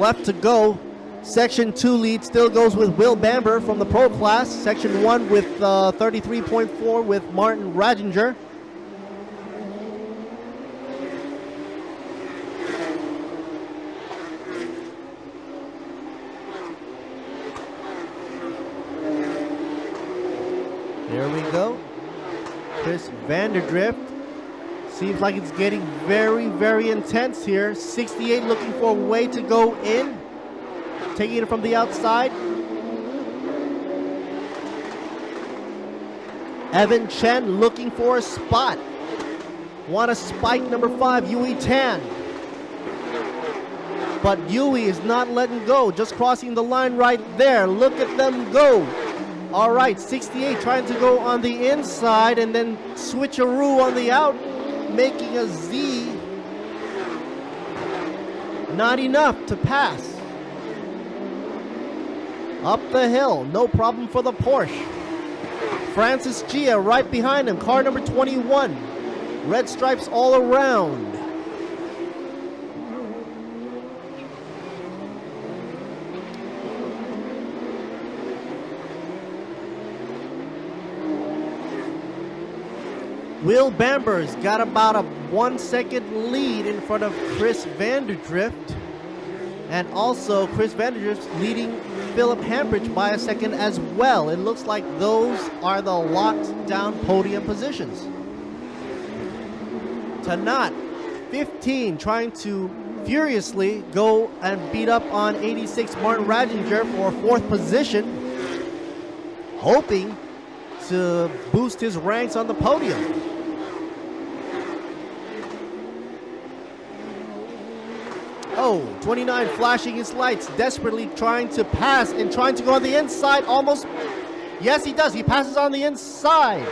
left to go. Section 2 lead still goes with Will Bamber from the pro class. Section 1 with uh, 33.4 with Martin Ragginger. There we go. Chris van der Drift. Seems like it's getting very, very intense here. 68 looking for a way to go in. Taking it from the outside. Evan Chen looking for a spot. Want a spike number five, Yuey Tan. But Yuey is not letting go, just crossing the line right there. Look at them go. All right, 68 trying to go on the inside and then switcheroo on the out, making a Z. Not enough to pass. Up the hill, no problem for the Porsche. Francis Tjia right behind him, car number 21. Red stripes all around. Will Bamber's got about a one second lead in front of Chris van der Drift. And also Chris van der Drift leading Philip Hamprecht by a second as well. It looks like those are the locked down podium positions. Tanat, 15, trying to furiously go and beat up on 86 Martin Ragginger for fourth position, hoping to boost his ranks on the podium. Oh, 29 flashing his lights, desperately trying to pass and trying to go on the inside. Almost. Yes, he does. He passes on the inside.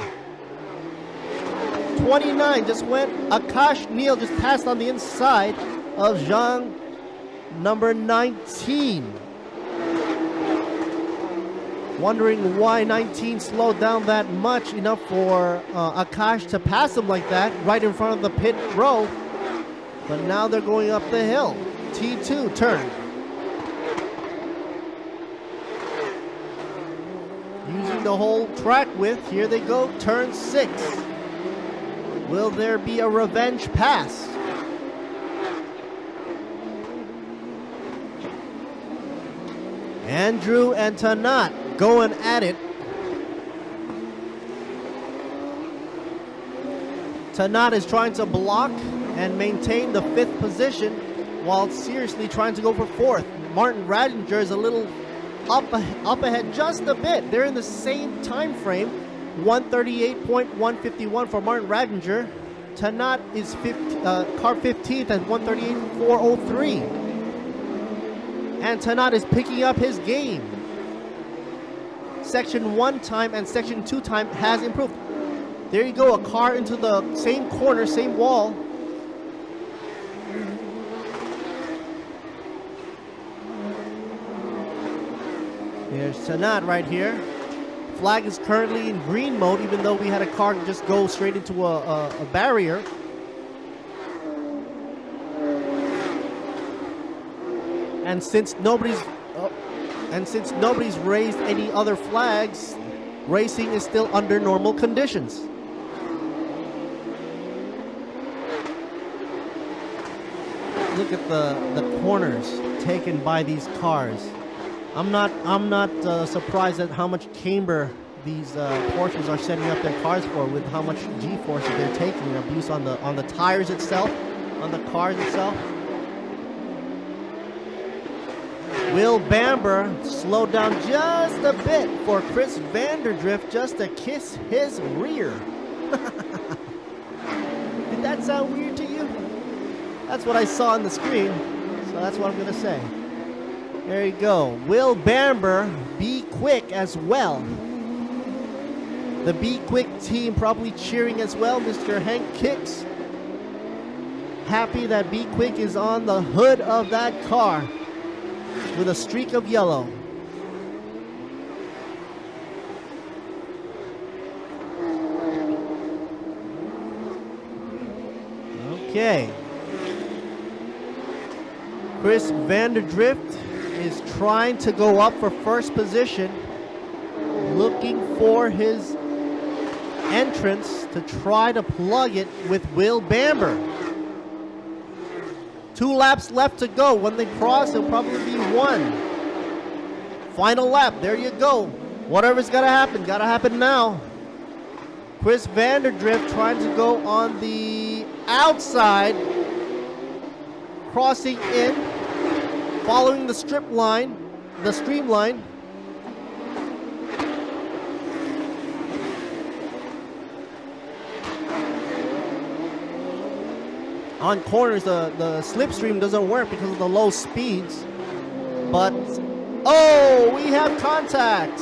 29 just went. Akash Neil just passed on the inside of Zhang, number 19. Wondering why 19 slowed down that much, enough for uh, Akash to pass him like that, right in front of the pit row. But now they're going up the hill. T2 turn. Using the whole track width, here they go, turn six. Will there be a revenge pass? Andrew and Tanat going at it. Tanat is trying to block and maintain the fifth position while seriously trying to go for fourth. Martin Radinger is a little up, up ahead just a bit. They're in the same time frame. 138.151 for Martin Radinger. Tanat is 15, uh, car 15th at 138.403 and Tanat is picking up his game. Section 1 time and Section 2 time has improved. There you go, a car into the same corner, same wall. There's Tanat right here. Flag is currently in green mode, even though we had a car just go straight into a, a, a barrier. And since nobody's uh, and since nobody's raised any other flags, racing is still under normal conditions. Look at the the corners taken by these cars. I'm not I'm not uh, surprised at how much camber these uh, Porsches are setting up their cars for with how much G-force they're taking abuse on the on the tires itself, on the cars itself. Will Bamber slowed down just a bit for Chris van der Drift just to kiss his rear. Did that sound weird to you? That's what I saw on the screen, so that's what I'm going to say. There you go. Will Bamber be quick as well. The Be Quick team probably cheering as well. Mr. Hank Kicks. Happy that Be Quick is on the hood of that car with a streak of yellow. Okay. Chris van der Drift is trying to go up for first position, looking for his entrance to try to plug it with Will Bamber. Two laps left to go. When they cross, it'll probably be one. Final lap. There you go. Whatever's got to happen, got to happen now. Chris van der Drift trying to go on the outside, crossing in, following the strip line, the streamline. On corners, the, the slipstream doesn't work because of the low speeds. But, oh, we have contact.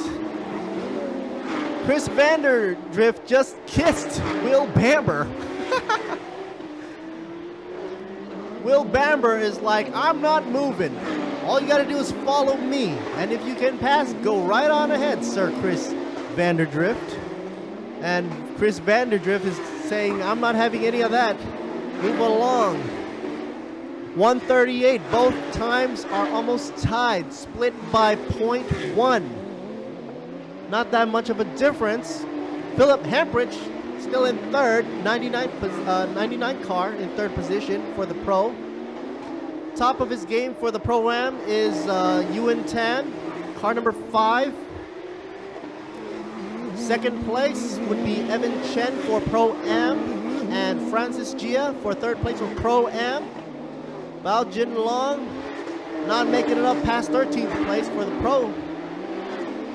Chris van der Drift just kissed Will Bamber. Will Bamber is like, I'm not moving. All you gotta do is follow me. And if you can pass, go right on ahead, Sir Chris van der Drift. And Chris van der Drift is saying, I'm not having any of that. Move along. 138. Both times are almost tied, split by 0.1. Not that much of a difference. Philip Hamprecht still in third, 99, uh, 99 car in third position for the Pro. Top of his game for the Pro-Am is uh, Yuan Tan, car number five. Second place would be Evan Chen for Pro-Am and Francis Tjia for third place for Pro-Am. Bao Jin Long not making it up past 13th place for the Pro.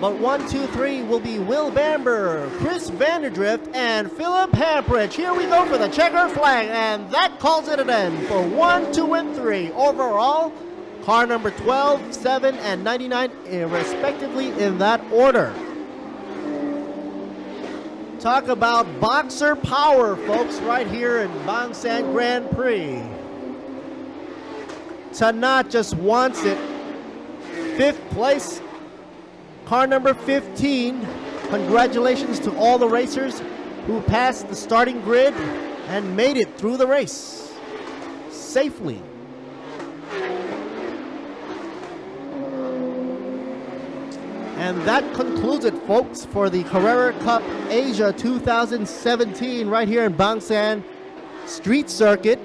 But one, two, three will be Will Bamber, Chris van der Drift, and Philip Hamprecht. Here we go for the checker flag, and that calls it an end for one, two, and three. Overall, car number 12, 7, and 99, eh, respectively, in that order. Talk about boxer power, folks, right here in Bangsaen Grand Prix. Tanat just wants it. Fifth place Car number 15, congratulations to all the racers who passed the starting grid and made it through the race safely. And that concludes it, folks, for the Carrera Cup Asia 2017 right here in Bangsaen Street Circuit.